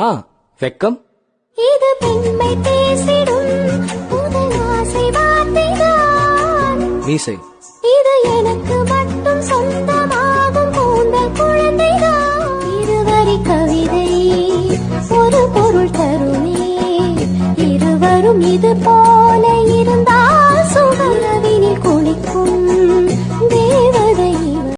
ஆ வெக்கம். இது பெண்மை பேசிடும். ஆசை வார்த்தைதான். மீசை. இது எனக்கு மட்டும் சொந்தமாகும் கூந்தல் குழந்தைதான். இருவரி கவிதை ஒரு பொருள் தருமே. இருவரும் இது போ